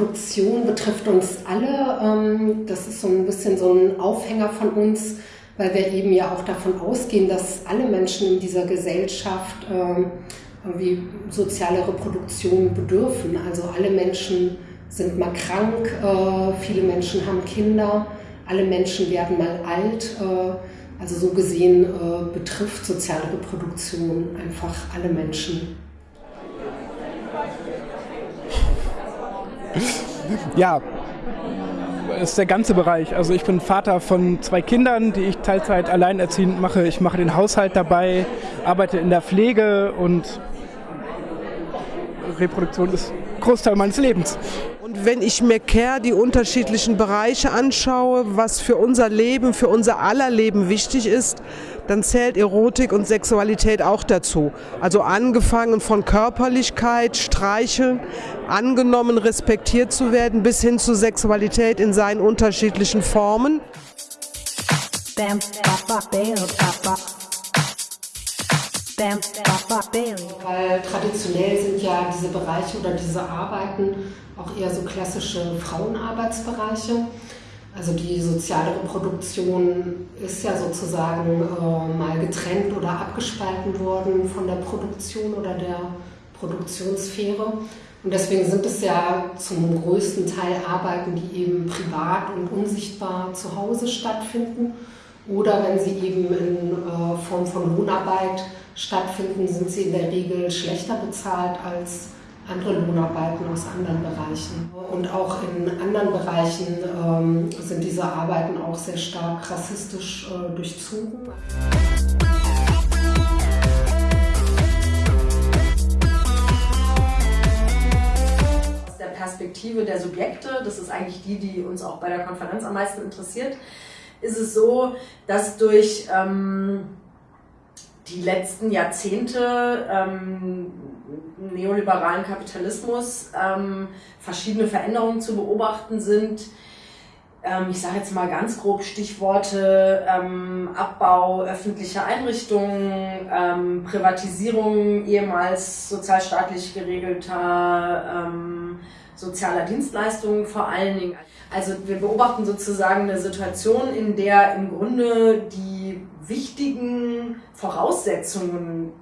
soziale Reproduktion betrifft uns alle. Ähm, das ist so ein bisschen so ein Aufhänger von uns, weil wir eben ja auch davon ausgehen, dass alle Menschen in dieser Gesellschaft ähm, irgendwie soziale Reproduktion bedürfen. Also alle Menschen sind mal krank, äh, viele Menschen haben Kinder, alle Menschen werden mal alt. Äh, also so gesehen äh, betrifft soziale Reproduktion einfach alle Menschen. Ja, ist der ganze Bereich. Also ich bin Vater von zwei Kindern, die ich Teilzeit alleinerziehend mache. Ich mache den Haushalt dabei, arbeite in der Pflege und Reproduktion ist Großteil meines Lebens. Und wenn ich mir Care die unterschiedlichen Bereiche anschaue, was für unser Leben, für unser aller Leben wichtig ist, dann zählt Erotik und Sexualität auch dazu. Also angefangen von Körperlichkeit, Streicheln, angenommen, respektiert zu werden, bis hin zu Sexualität in seinen unterschiedlichen Formen. Weil traditionell sind ja diese Bereiche oder diese Arbeiten auch eher so klassische Frauenarbeitsbereiche. Also die soziale Reproduktion ist ja sozusagen äh, mal getrennt oder abgespalten worden von der Produktion oder der Produktionssphäre. Und deswegen sind es ja zum größten Teil Arbeiten, die eben privat und unsichtbar zu Hause stattfinden. Oder wenn sie eben in äh, Form von Lohnarbeit stattfinden, sind sie in der Regel schlechter bezahlt als andere Lohnarbeiten aus anderen Bereichen. Und auch in anderen Bereichen ähm, sind diese Arbeiten auch sehr stark rassistisch äh, durchzogen. Perspektive der Subjekte, das ist eigentlich die, die uns auch bei der Konferenz am meisten interessiert, ist es so, dass durch ähm, die letzten Jahrzehnte ähm, neoliberalen Kapitalismus ähm, verschiedene Veränderungen zu beobachten sind. Ähm, ich sage jetzt mal ganz grob Stichworte ähm, Abbau öffentlicher Einrichtungen, ähm, Privatisierung ehemals sozialstaatlich geregelter ähm, sozialer Dienstleistungen vor allen Dingen. Also wir beobachten sozusagen eine Situation, in der im Grunde die wichtigen Voraussetzungen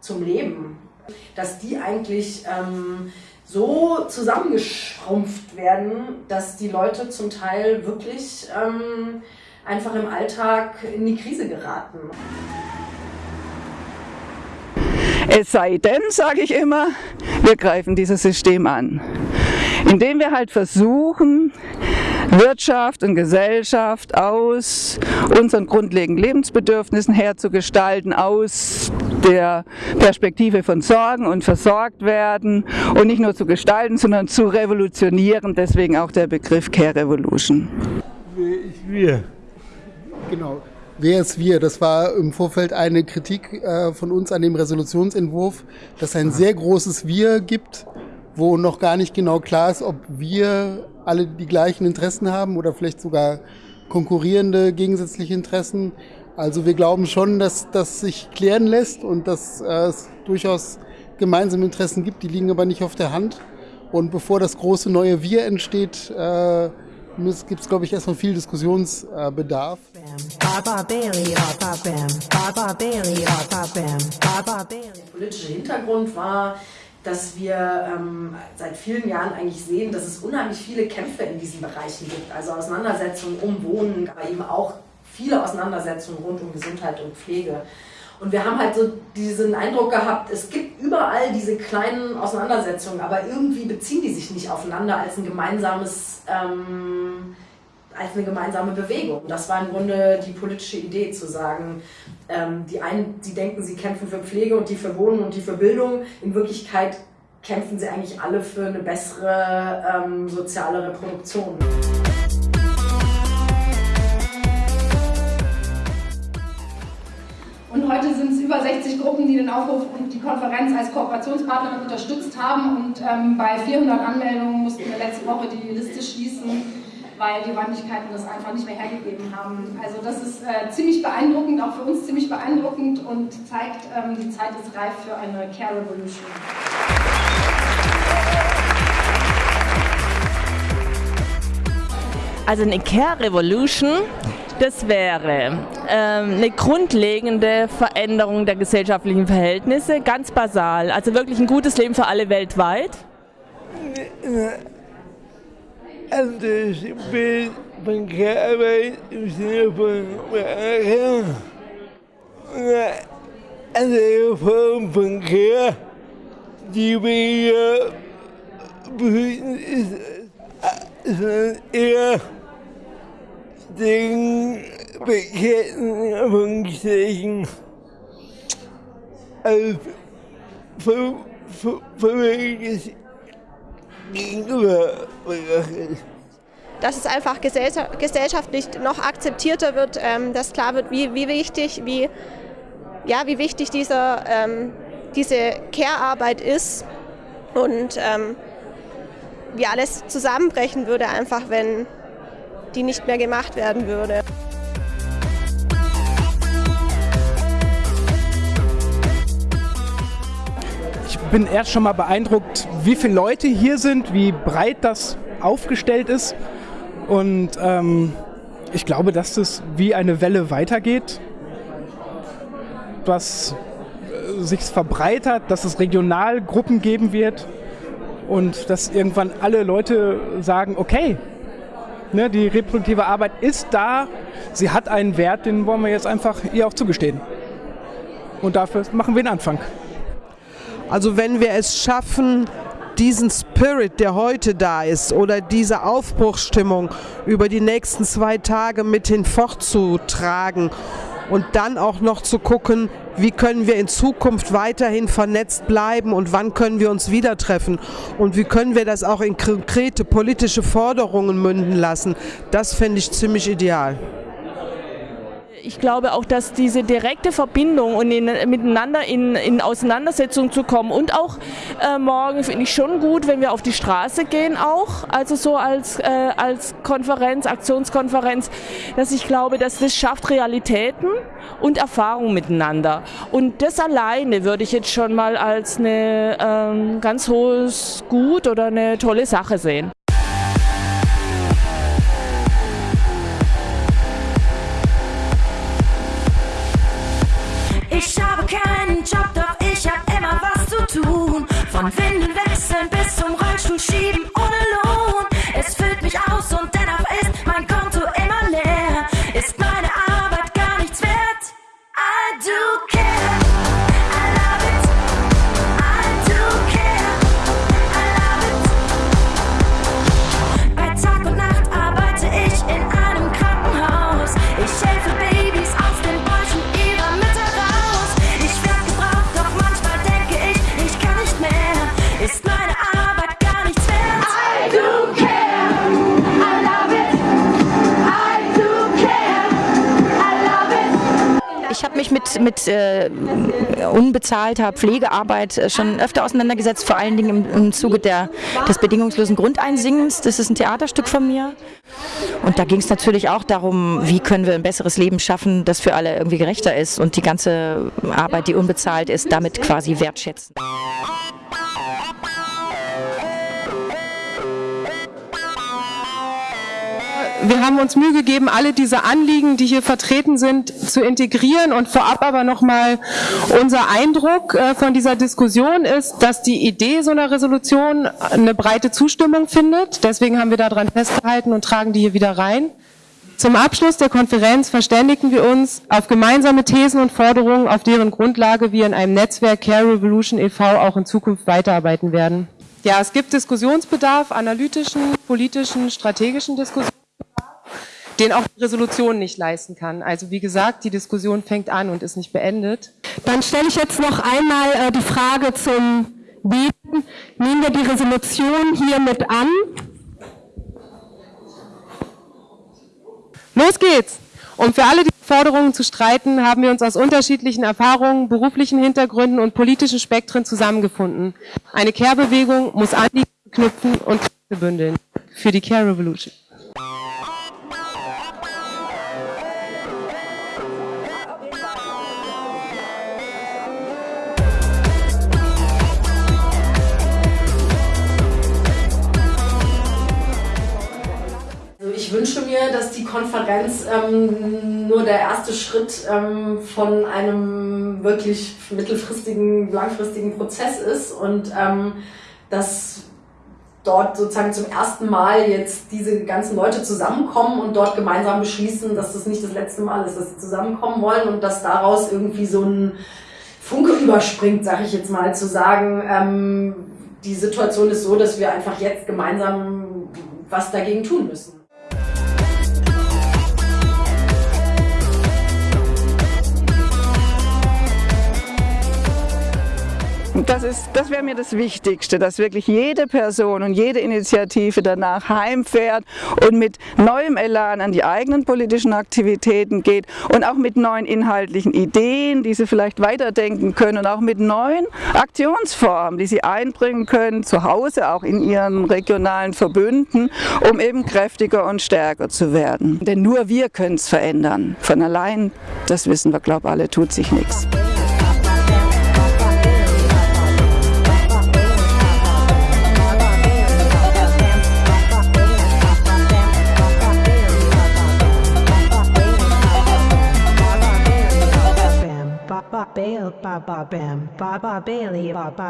zum Leben, dass die eigentlich ähm, so zusammengeschrumpft werden, dass die Leute zum Teil wirklich ähm, einfach im Alltag in die Krise geraten. Es sei denn, sage ich immer, wir greifen dieses System an indem wir halt versuchen, Wirtschaft und Gesellschaft aus unseren grundlegenden Lebensbedürfnissen herzugestalten, aus der Perspektive von Sorgen und versorgt werden und nicht nur zu gestalten, sondern zu revolutionieren, deswegen auch der Begriff Care Revolution. Wir. Genau. Wer ist wir? Das war im Vorfeld eine Kritik äh, von uns an dem Resolutionsentwurf, dass es ein sehr großes Wir gibt wo noch gar nicht genau klar ist, ob wir alle die gleichen Interessen haben oder vielleicht sogar konkurrierende gegensätzliche Interessen. Also wir glauben schon, dass das sich klären lässt und dass äh, es durchaus gemeinsame Interessen gibt, die liegen aber nicht auf der Hand. Und bevor das große neue Wir entsteht, äh, gibt es, glaube ich, erstmal viel Diskussionsbedarf. Der politische Hintergrund war, dass wir ähm, seit vielen Jahren eigentlich sehen, dass es unheimlich viele Kämpfe in diesen Bereichen gibt. Also Auseinandersetzungen um Wohnen, aber eben auch viele Auseinandersetzungen rund um Gesundheit und Pflege. Und wir haben halt so diesen Eindruck gehabt, es gibt überall diese kleinen Auseinandersetzungen, aber irgendwie beziehen die sich nicht aufeinander als ein gemeinsames ähm, als eine gemeinsame Bewegung. Das war im Grunde die politische Idee, zu sagen, ähm, die einen, die denken, sie kämpfen für Pflege und die für Wohnen und die für Bildung. In Wirklichkeit kämpfen sie eigentlich alle für eine bessere ähm, soziale Reproduktion. heute sind es über 60 Gruppen, die den Aufruf und die Konferenz als Kooperationspartnerin unterstützt haben und ähm, bei 400 Anmeldungen mussten wir letzte Woche die Liste schließen, weil die Räumlichkeiten das einfach nicht mehr hergegeben haben. Also das ist äh, ziemlich beeindruckend, auch für uns ziemlich beeindruckend und zeigt, ähm, die Zeit ist reif für eine Care Revolution. Also eine Care Revolution das wäre ähm, eine grundlegende Veränderung der gesellschaftlichen Verhältnisse, ganz basal. Also wirklich ein gutes Leben für alle weltweit. Also Form von Care, die hier befinden, ist, sondern eher den Anführungszeichen als verwirrendes gegenüber dass es einfach gesellschaftlich noch akzeptierter wird, ähm, dass klar wird, wie, wie wichtig, wie, ja, wie wichtig diese, ähm, diese Care-Arbeit ist und ähm, wie alles zusammenbrechen würde, einfach wenn die nicht mehr gemacht werden würde. Ich bin erst schon mal beeindruckt, wie viele Leute hier sind, wie breit das aufgestellt ist. Und ähm, ich glaube, dass das wie eine Welle weitergeht, was äh, sich verbreitert, dass es Regionalgruppen geben wird und dass irgendwann alle Leute sagen, okay, ne, die reproduktive Arbeit ist da, sie hat einen Wert, den wollen wir jetzt einfach ihr auch zugestehen. Und dafür machen wir einen Anfang. Also wenn wir es schaffen, diesen Spirit, der heute da ist, oder diese Aufbruchsstimmung über die nächsten zwei Tage mit hinfortzutragen und dann auch noch zu gucken, wie können wir in Zukunft weiterhin vernetzt bleiben und wann können wir uns wieder treffen und wie können wir das auch in konkrete politische Forderungen münden lassen. Das fände ich ziemlich ideal ich glaube auch, dass diese direkte Verbindung und in, miteinander in, in, Auseinandersetzung zu kommen und auch äh, morgen finde ich schon gut, wenn wir auf die Straße gehen auch, also so als, äh, als Konferenz, Aktionskonferenz, dass ich glaube, dass das schafft Realitäten und Erfahrung miteinander. Und das alleine würde ich jetzt schon mal als eine ähm, ganz hohes Gut oder eine tolle Sache sehen. Von Windeln wechseln bis zum Rollstuhl schieben ohne Lohn. Mit, äh, unbezahlter Pflegearbeit äh, schon öfter auseinandergesetzt, vor allen Dingen im, im Zuge der, des bedingungslosen Grundeinsingens. Das ist ein Theaterstück von mir. Und da ging es natürlich auch darum, wie können wir ein besseres Leben schaffen, das für alle irgendwie gerechter ist und die ganze Arbeit, die unbezahlt ist, damit quasi wertschätzen. Wir haben uns Mühe gegeben, alle diese Anliegen, die hier vertreten sind, zu integrieren. Und vorab aber nochmal unser Eindruck äh, von dieser Diskussion ist, dass die Idee so einer Resolution eine breite Zustimmung findet. Deswegen haben wir daran festgehalten und tragen die hier wieder rein. Zum Abschluss der Konferenz verständigten wir uns auf gemeinsame Thesen und Forderungen, auf deren Grundlage wir in einem Netzwerk Care Revolution e.V. auch in Zukunft weiterarbeiten werden. Ja, es gibt Diskussionsbedarf, analytischen, politischen, strategischen Diskussionsbedarf den auch die Resolution nicht leisten kann. Also wie gesagt, die Diskussion fängt an und ist nicht beendet. Dann stelle ich jetzt noch einmal äh, die Frage zum Beten. Nehmen wir die Resolution hier mit an? Los geht's! Um für alle die Forderungen zu streiten, haben wir uns aus unterschiedlichen Erfahrungen, beruflichen Hintergründen und politischen Spektren zusammengefunden. Eine Care-Bewegung muss Anliegen knüpfen und Kräfte bündeln. Für die Care Revolution. Ich wünsche mir dass die Konferenz ähm, nur der erste Schritt ähm, von einem wirklich mittelfristigen, langfristigen Prozess ist und ähm, dass dort sozusagen zum ersten Mal jetzt diese ganzen Leute zusammenkommen und dort gemeinsam beschließen, dass das nicht das letzte Mal ist, dass sie zusammenkommen wollen und dass daraus irgendwie so ein Funke überspringt, sage ich jetzt mal, zu sagen, ähm, die Situation ist so, dass wir einfach jetzt gemeinsam was dagegen tun müssen. Das, das wäre mir das Wichtigste, dass wirklich jede Person und jede Initiative danach heimfährt und mit neuem Elan an die eigenen politischen Aktivitäten geht und auch mit neuen inhaltlichen Ideen, die sie vielleicht weiterdenken können und auch mit neuen Aktionsformen, die sie einbringen können, zu Hause, auch in ihren regionalen Verbünden, um eben kräftiger und stärker zu werden. Denn nur wir können es verändern. Von allein, das wissen wir, glaube alle, tut sich nichts. ba ba bam ba ba bailey ba ba